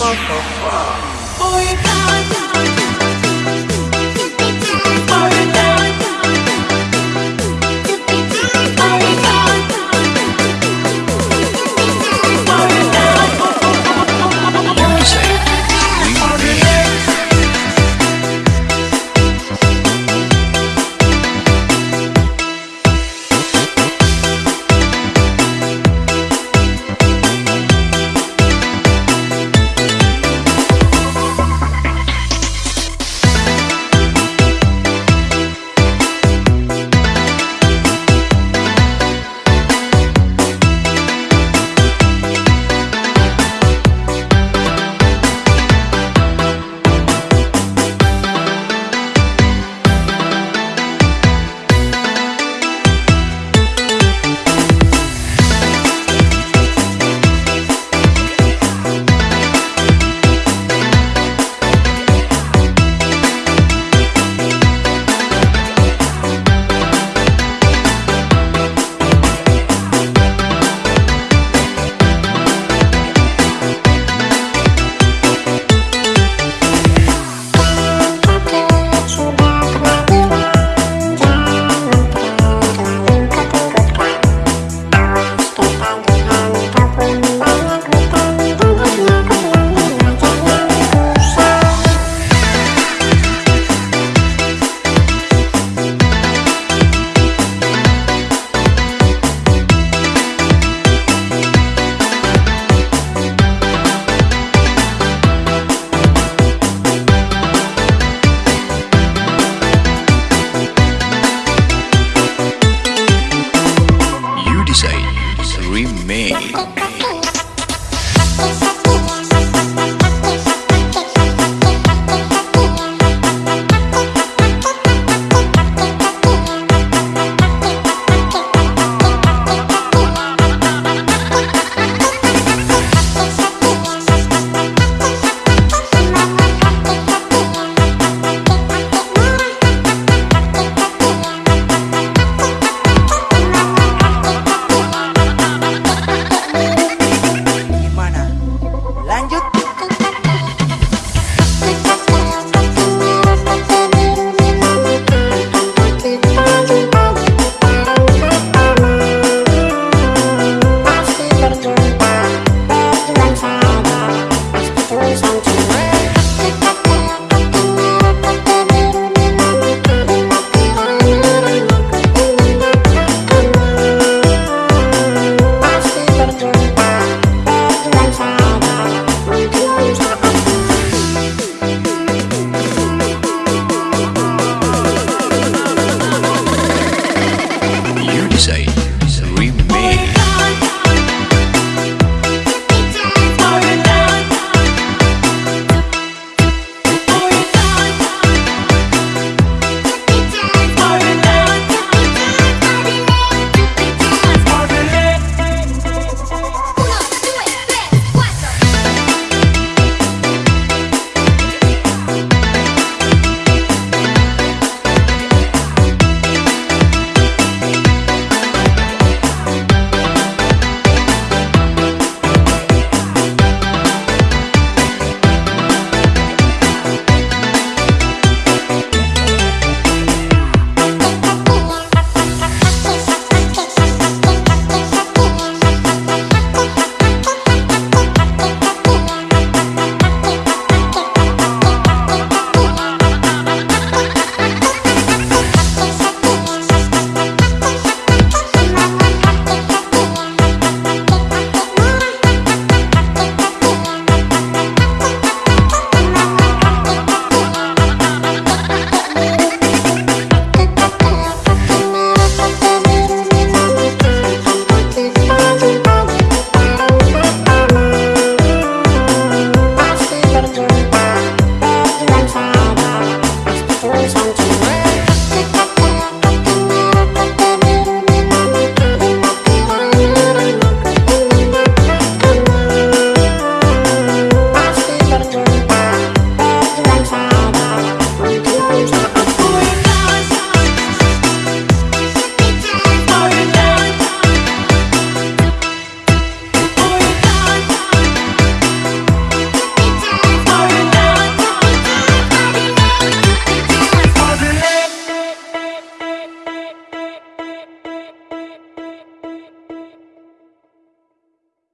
You コカ